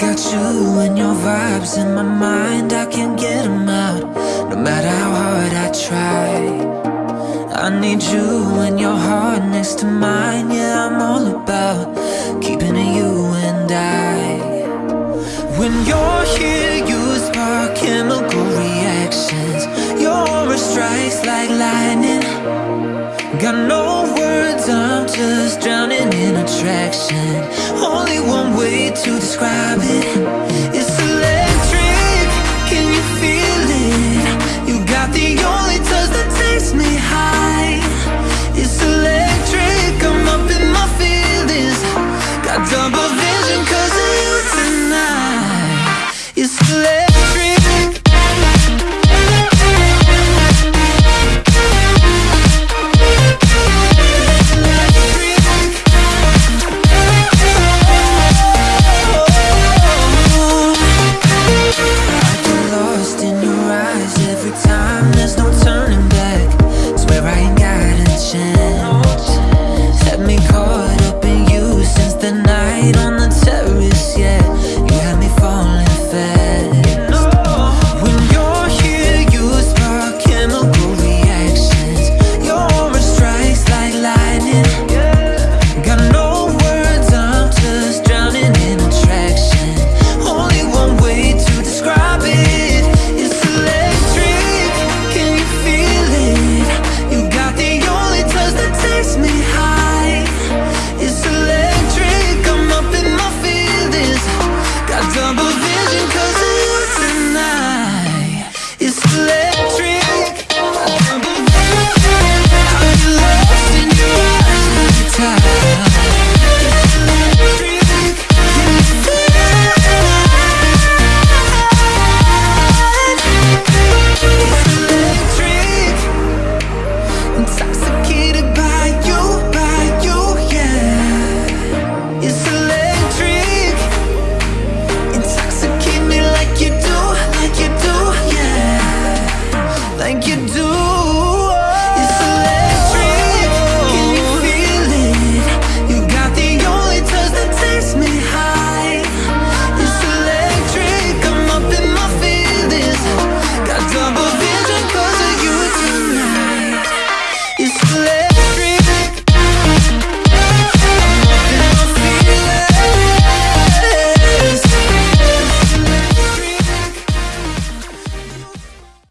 got you and your vibes in my mind. I can't get them out, no matter how hard I try. I need you and your heart next to mine. Yeah, I'm all about keeping it you and I. When you're here, you spark chemical reactions. Your aura strikes like lightning. Got no words, I'm just drowning in attraction. Only one way to describe it.